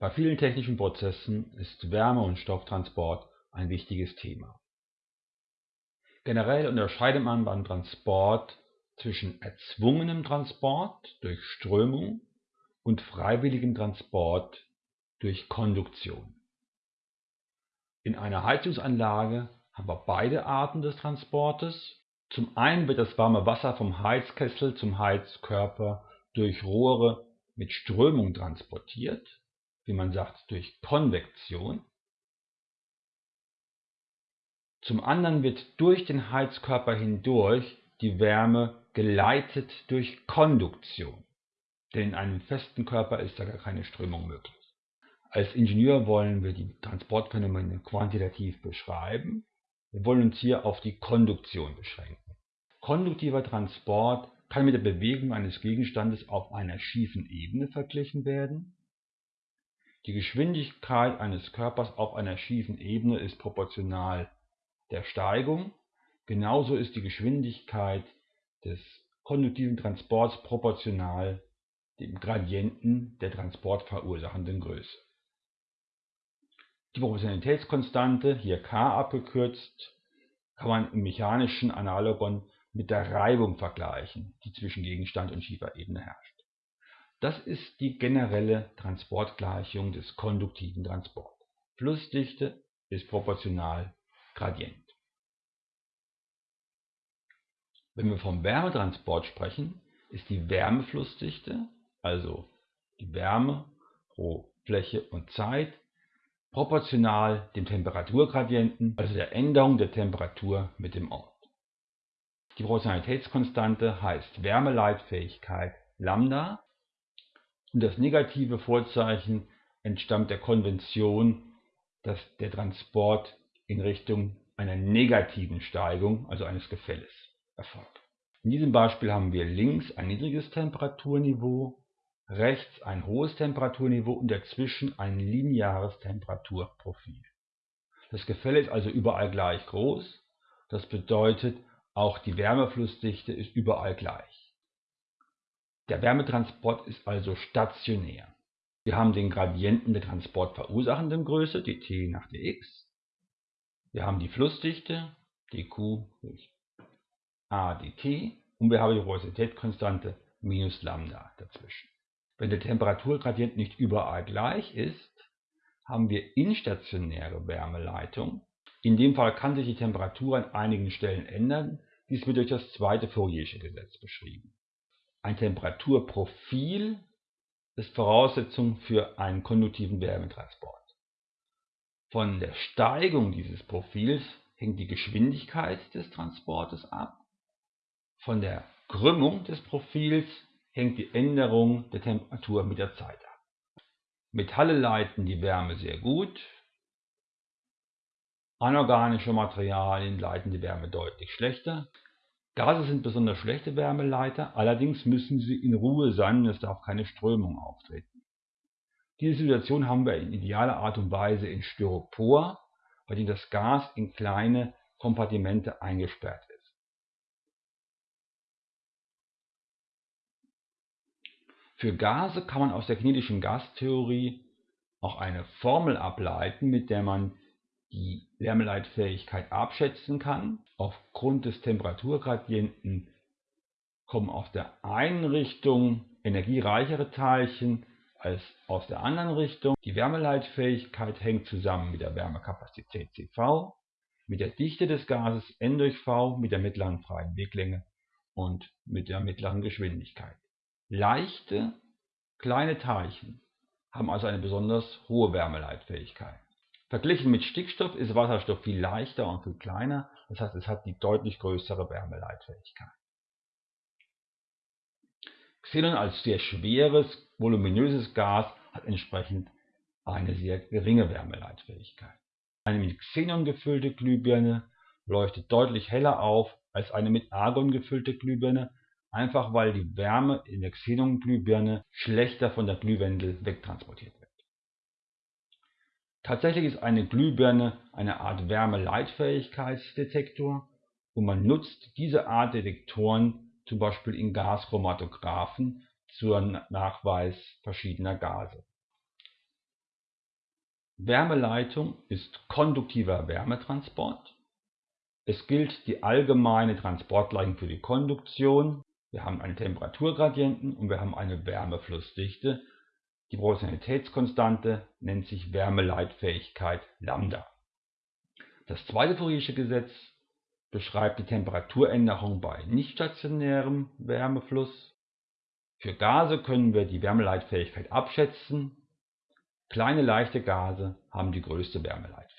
Bei vielen technischen Prozessen ist Wärme- und Stofftransport ein wichtiges Thema. Generell unterscheidet man beim Transport zwischen erzwungenem Transport durch Strömung und freiwilligem Transport durch Konduktion. In einer Heizungsanlage haben wir beide Arten des Transportes. Zum einen wird das warme Wasser vom Heizkessel zum Heizkörper durch Rohre mit Strömung transportiert wie man sagt, durch Konvektion. Zum anderen wird durch den Heizkörper hindurch die Wärme geleitet durch Konduktion, denn in einem festen Körper ist da gar keine Strömung möglich. Als Ingenieur wollen wir die Transportphänomene quantitativ beschreiben. Wir wollen uns hier auf die Konduktion beschränken. Konduktiver Transport kann mit der Bewegung eines Gegenstandes auf einer schiefen Ebene verglichen werden die Geschwindigkeit eines Körpers auf einer schiefen Ebene ist proportional der Steigung, genauso ist die Geschwindigkeit des konduktiven Transports proportional dem Gradienten der transportverursachenden Größe. Die Proportionalitätskonstante, hier k abgekürzt, kann man im mechanischen Analogon mit der Reibung vergleichen, die zwischen Gegenstand und schiefer Ebene herrscht das ist die generelle Transportgleichung des konduktiven Transports. Flussdichte ist proportional Gradient. Wenn wir vom Wärmetransport sprechen, ist die Wärmeflussdichte, also die Wärme pro Fläche und Zeit, proportional dem Temperaturgradienten, also der Änderung der Temperatur mit dem Ort. Die Proportionalitätskonstante heißt Wärmeleitfähigkeit Lambda und das negative Vorzeichen entstammt der Konvention, dass der Transport in Richtung einer negativen Steigung, also eines Gefälles, erfolgt. In diesem Beispiel haben wir links ein niedriges Temperaturniveau, rechts ein hohes Temperaturniveau und dazwischen ein lineares Temperaturprofil. Das Gefälle ist also überall gleich groß. Das bedeutet, auch die Wärmeflussdichte ist überall gleich. Der Wärmetransport ist also stationär. Wir haben den Gradienten der transportverursachenden Größe, dt nach dx. Wir haben die Flussdichte, dq durch a dt. Und wir haben die Porositätskonstante minus Lambda dazwischen. Wenn der Temperaturgradient nicht überall gleich ist, haben wir instationäre Wärmeleitung. In dem Fall kann sich die Temperatur an einigen Stellen ändern. Dies wird durch das zweite Fouriersche Gesetz beschrieben. Ein Temperaturprofil ist Voraussetzung für einen konduktiven Wärmetransport. Von der Steigung dieses Profils hängt die Geschwindigkeit des Transportes ab. Von der Krümmung des Profils hängt die Änderung der Temperatur mit der Zeit ab. Metalle leiten die Wärme sehr gut. Anorganische Materialien leiten die Wärme deutlich schlechter. Gase sind besonders schlechte Wärmeleiter, allerdings müssen sie in Ruhe sein und es darf keine Strömung auftreten. Diese Situation haben wir in idealer Art und Weise in Styropor, bei dem das Gas in kleine Kompartimente eingesperrt ist. Für Gase kann man aus der kinetischen Gastheorie auch eine Formel ableiten, mit der man die Wärmeleitfähigkeit abschätzen kann. Aufgrund des Temperaturgradienten kommen aus der einen Richtung energiereichere Teilchen als aus der anderen Richtung. Die Wärmeleitfähigkeit hängt zusammen mit der Wärmekapazität CV, mit der Dichte des Gases N durch V, mit der mittleren freien Weglänge und mit der mittleren Geschwindigkeit. Leichte, kleine Teilchen haben also eine besonders hohe Wärmeleitfähigkeit. Verglichen mit Stickstoff ist Wasserstoff viel leichter und viel kleiner, das heißt es hat die deutlich größere Wärmeleitfähigkeit. Xenon als sehr schweres, voluminöses Gas hat entsprechend eine sehr geringe Wärmeleitfähigkeit. Eine mit Xenon gefüllte Glühbirne leuchtet deutlich heller auf als eine mit Argon gefüllte Glühbirne, einfach weil die Wärme in der Xenon-Glühbirne schlechter von der Glühwendel wegtransportiert wird. Tatsächlich ist eine Glühbirne eine Art Wärmeleitfähigkeitsdetektor und man nutzt diese Art Detektoren zum Beispiel in Gaschromatographen zur Nachweis verschiedener Gase Wärmeleitung ist konduktiver Wärmetransport. Es gilt die allgemeine Transportgleichung für die Konduktion. Wir haben einen Temperaturgradienten und wir haben eine Wärmeflussdichte. Die Proportionalitätskonstante nennt sich Wärmeleitfähigkeit Lambda. Das zweite Fouriersche Gesetz beschreibt die Temperaturänderung bei nichtstationärem Wärmefluss. Für Gase können wir die Wärmeleitfähigkeit abschätzen. Kleine leichte Gase haben die größte Wärmeleitfähigkeit